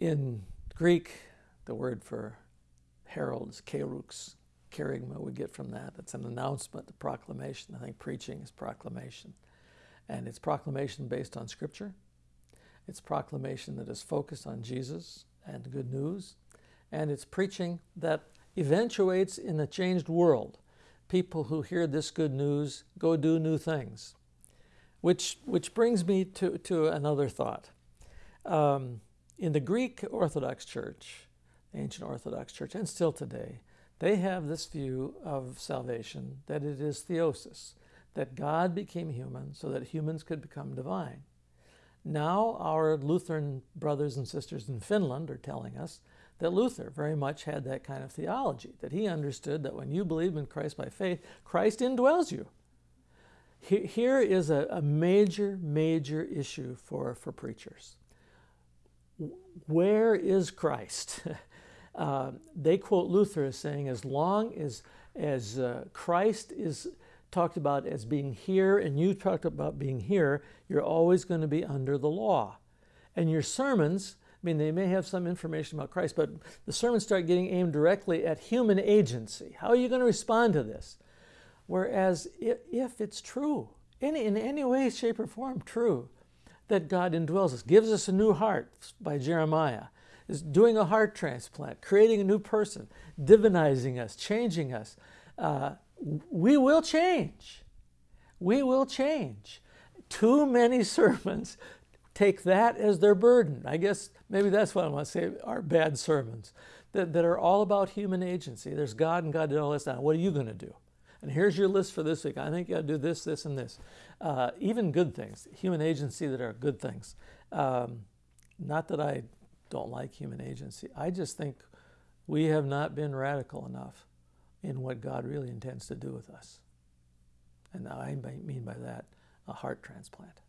In Greek, the word for heralds, kerux. Kerygma we get from that. It's an announcement, a proclamation. I think preaching is proclamation. And it's proclamation based on Scripture. It's proclamation that is focused on Jesus and good news. And it's preaching that eventuates in a changed world. People who hear this good news go do new things. Which, which brings me to, to another thought. Um, in the Greek Orthodox Church, the ancient Orthodox Church, and still today, they have this view of salvation that it is theosis, that God became human so that humans could become divine. Now, our Lutheran brothers and sisters in Finland are telling us that Luther very much had that kind of theology, that he understood that when you believe in Christ by faith, Christ indwells you. Here is a, a major, major issue for, for preachers. Where is Christ? uh, they quote Luther as saying, as long as, as uh, Christ is talked about as being here and you talked about being here, you're always going to be under the law. And your sermons, I mean, they may have some information about Christ, but the sermons start getting aimed directly at human agency. How are you going to respond to this? Whereas if it's true, any, in any way, shape, or form true, that God indwells us, gives us a new heart by Jeremiah, is doing a heart transplant, creating a new person, divinizing us, changing us, uh, we will change. We will change. Too many sermons take that as their burden. I guess maybe that's what I want to say are bad sermons that, that are all about human agency. There's God and God did all this. Now, what are you going to do? And here's your list for this week. I think you got to do this, this, and this. Uh, even good things, human agency that are good things. Um, not that I don't like human agency. I just think we have not been radical enough in what God really intends to do with us. And I mean by that a heart transplant.